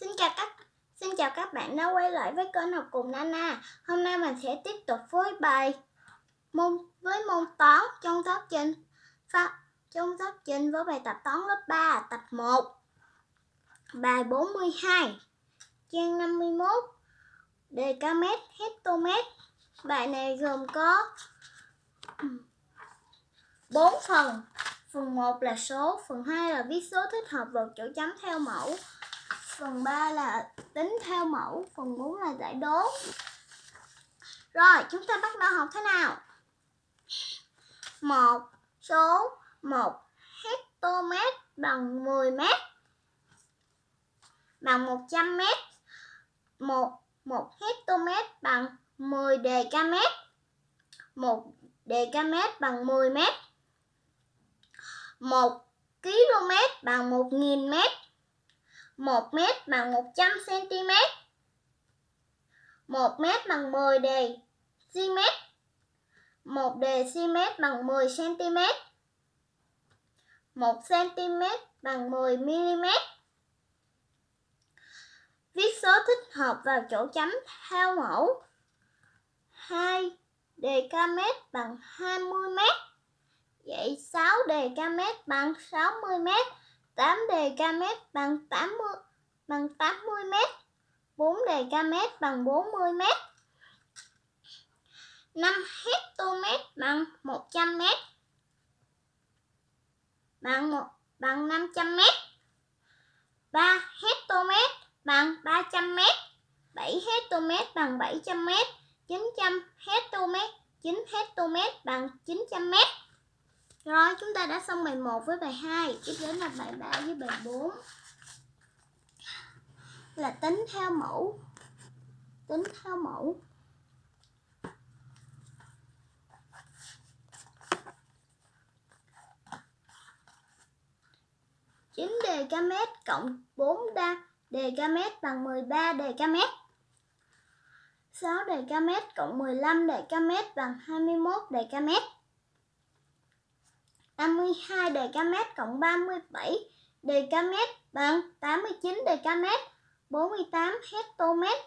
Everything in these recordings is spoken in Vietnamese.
Xin chào các Xin chào các bạn đã quay lại với kênh học cùng Nana. Hôm nay mình sẽ tiếp tục với bài môn với môn toán trong giáo trình pháp trong giáo trình với bài tập toán lớp 3 tập 1. Bài 42 trang 51 decamet hectomet. Bài này gồm có 4 phần. Phần 1 là số, phần 2 là viết số thích hợp vào chỗ chấm theo mẫu. Phần 3 là tính theo mẫu, phần 4 là giải đố. Rồi, chúng ta bắt đầu học thế nào? Một số 1 hectomet bằng 10 mét bằng 100 mét. 1 1 hectomet bằng 10 decamet. 1 decamet bằng 10 mét. 1 km bằng 1000 mét. 1 m bằng 100 cm. 1 m bằng 10 đề cm. 1 đề cm bằng 10 cm. 1 cm bằng 10 mm. Viết số thích hợp vào chỗ chấm theo mẫu. 2 đề km bằng 20 m. Vậy 6 đề km bằng 60 m. 8 đề dkm bằng 80 bằng 80 m. 4 đề dkm bằng 40 m. 5 hectomet bằng 100 m. Bằng 1 bằng 500 m. 3 hectomet bằng 300 m. 7 hectomet bằng 700 m. 900 hectomet 9 hectomet bằng 900 m. Rồi, chúng ta đã xong bài 1 với bài 2 Tiếp đến là bài 3 với bài 4 Là tính theo mẫu. Tính theo mẫu. chín đề ca mét cộng 4 đa đề ca mét bằng 13 đề ca mét 6 đề ca mét cộng 15 đề ca mét bằng 21 đề ca mét 52 decamet cộng 37 decamet bằng 89 decamet. 48 hectomet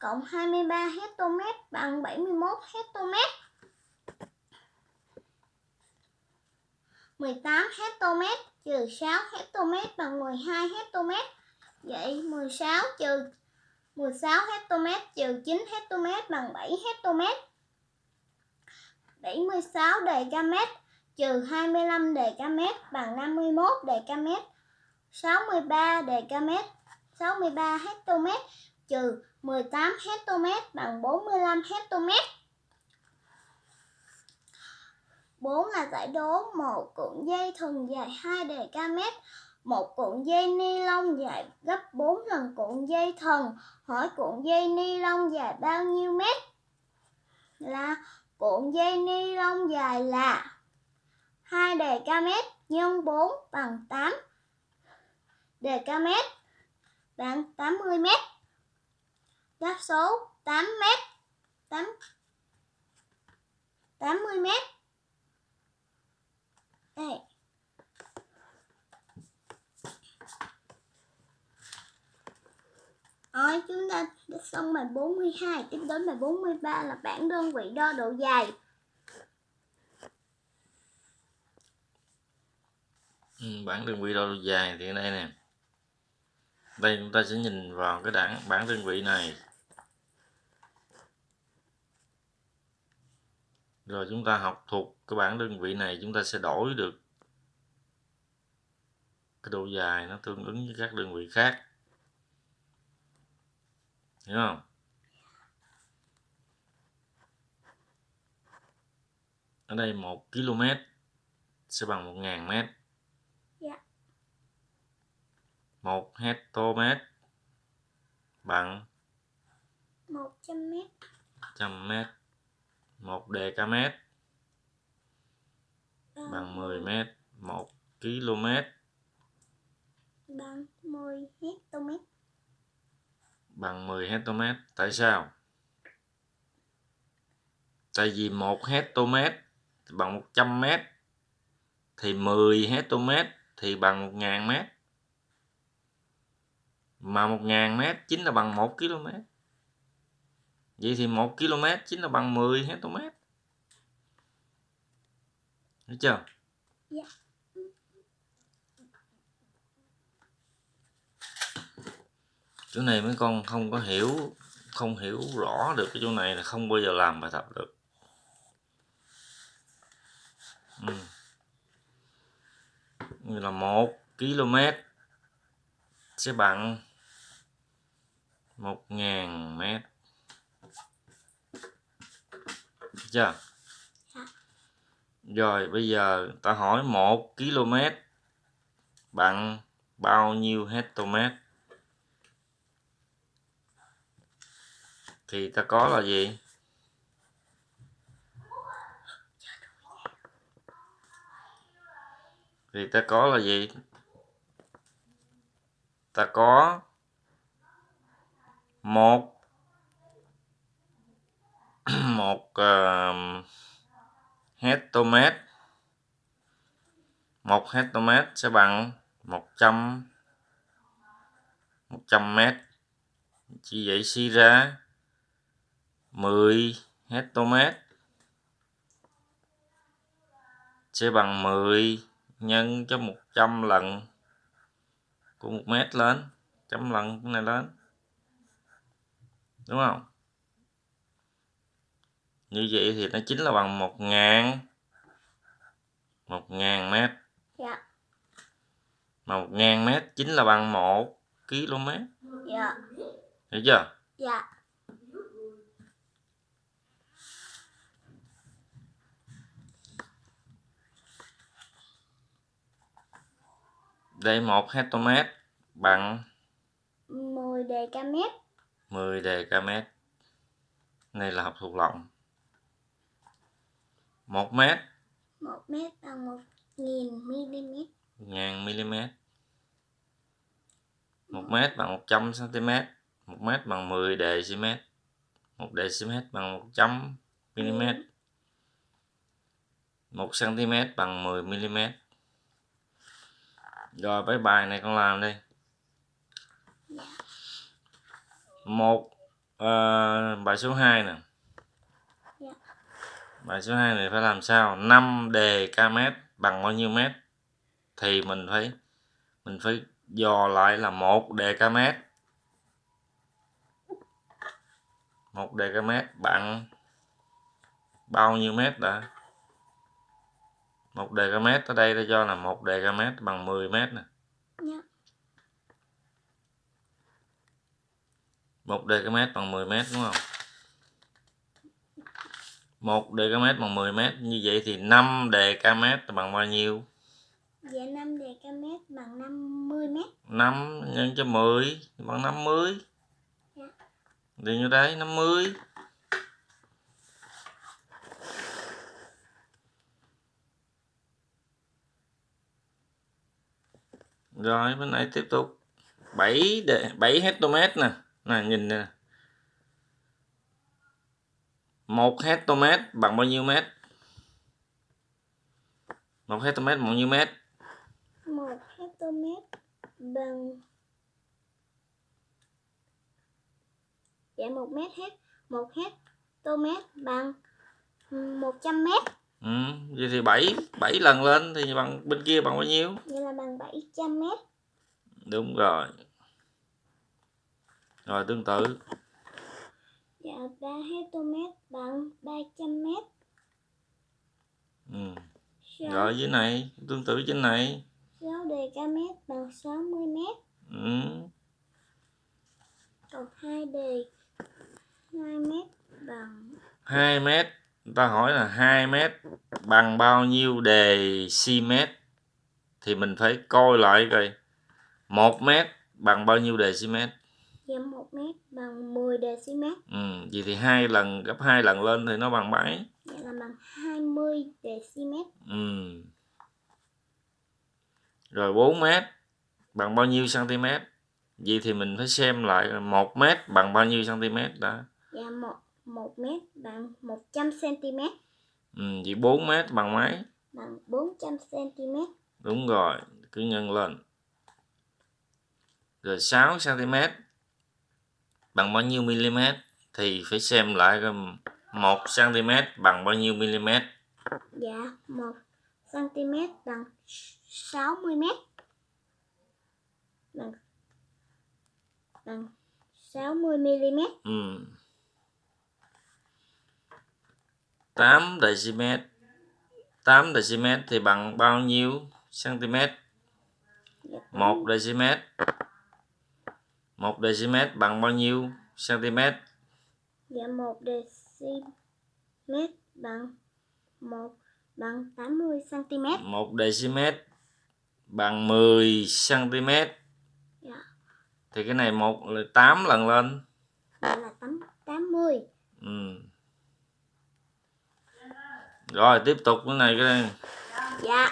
cộng 23 hectomet bằng 71 hectomet. 18 hectomet trừ 6 hectomet bằng 12 hectomet. Vậy 16 trừ 16 hectomet trừ 9 hectomet bằng 7 hectomet. 76 decamet trừ 25 decamet bằng 51 decamet. 63 decamet 63 hectomet trừ 18 hectomet bằng 45 hectomet. 4 là giải đố một cuộn dây thừng dài 2 decamet, một cuộn dây ni lông dài gấp 4 lần cuộn dây thần. Hỏi cuộn dây ni lông dài bao nhiêu mét? Là cuộn dây ni lông dài là 2 decamet nhân 4 bằng 8 decamet bằng 80 mét. Đáp số 8 mét. 8 80 mét. Đây. Rồi chúng ta xong bài 42, tiếp đến bài 43 là bảng đơn vị đo độ dài. Bảng bản đơn vị đo dài thì đây nè. Đây chúng ta sẽ nhìn vào cái đảng, bản đơn vị này. Rồi chúng ta học thuộc cái bản đơn vị này, chúng ta sẽ đổi được cái độ dài nó tương ứng với các đơn vị khác. Hiểu không? Ở đây 1 km sẽ bằng 1.000 mét. 1 hectomet bằng? 100 mét. 100 mét. 1 decamet. Bằng 10 mét. 1 km bằng 10 hectomet bằng 10 hectomet tại sao? Tại vì 1 hectomet bằng 100 mét. Thì 10 hectomet thì bằng 1000 mét mà 1.000 mét chính là bằng 1 km vậy thì 1 km chính là bằng 10 hectare Hiểu chưa? Dạ. Chỗ này mấy con không có hiểu không hiểu rõ được cái chỗ này là không bao giờ làm bài tập được. Ừ. Như là 1 km sẽ bằng 1.000 mét. Được chưa? Rồi bây giờ ta hỏi 1 km bằng bao nhiêu hectare Thì ta có là gì? Thì ta có là gì? Ta có một. Một ờ, uh, hectomet một hectomet sẽ bằng 100 100 mét. Chỉ vậy suy ra. 10 hectomet sẽ bằng 10 nhân cho 100 lần của 1 mét lên. Trăm lần cái này lên đúng không? Như vậy thì nó chính là bằng một ngàn một ngàn mét. Dạ. Mà một ngàn mét chính là bằng một km. Dạ. Hiểu chưa? Dạ. Đây một hectare bằng 10 dkm 10 dkm này là học thuộc lòng 1 mét. 1 mét bằng 1 nghìn mm 1000 mm 1 mét bằng 100 cm 1 mét bằng 10 dm 1 dm bằng 100 mm 1 cm bằng 10 mm rồi với bài này con làm đi một uh, bài số 2 nè. Dạ. bài số 2 này phải làm sao? 5 đề km bằng bao nhiêu mét? Thì mình phải mình phải dò lại là một đề km một đề km bằng bao nhiêu mét đã? Một đề km ở đây ta cho là một đề km bằng 10 mét nè một đề 1 mét bằng 10 mét đúng không? Một đề 1 mét bằng 10 mét như vậy thì 5 mét bằng bao nhiêu? Dạ 5 mét bằng 50 mét. 5 nhân cho 10 bằng 50 dạ. Đi như đấy 50 Rồi bên này tiếp tục. 7 7 hectomet nè nè nhìn nè. Một hectare bằng bao nhiêu mét? Một hectare bằng bao nhiêu mét? 1 hectare bằng Dạ 1 mét hết. 1 hectare bằng 100 mét. Ừ, vậy thì 7 7 lần lên thì bằng bên kia bằng bao nhiêu? Vậy là bằng 700 mét. Đúng rồi rồi tương tự. Dạ 3 hectare bằng 300 mét. Ừ. 6, rồi dưới này tương tự trên này. 6 dkm bằng 60 mét. Ừ. Còn 2 đề 2 mét bằng 2 mét người ta hỏi là 2 mét bằng bao nhiêu đề mét? Thì mình phải coi lại coi. 1 mét bằng bao nhiêu đề si Dạ 1 mét bằng 10 dm ừ. vậy thì hai lần gấp hai lần lên thì nó bằng mấy? Vậy là bằng 20 dm ừ. rồi 4 mét bằng bao nhiêu cm vậy thì mình phải xem lại 1 mét bằng bao nhiêu cm đã? Dạ 1, 1 mét bằng 100 cm ừ. vậy 4 mét bằng mấy? Bằng 400 cm đúng rồi cứ nhân lên. Rồi 6 cm bằng bao nhiêu mm thì phải xem lại coi 1 cm bằng bao nhiêu mm Dạ, 1 cm bằng 60 m. Bằng bằng 60 mm. ừ. 8 dm 8 dm thì bằng bao nhiêu cm Dạ, 1 dm 1 dm bằng bao nhiêu cm Dạ 1 dm bằng 1 bằng 80 cm. 1 dm bằng 10 cm Dạ, thì cái này một là 8 lần lên vậy là 8 80. ừ. rồi tiếp tục cái này cái này Dạ.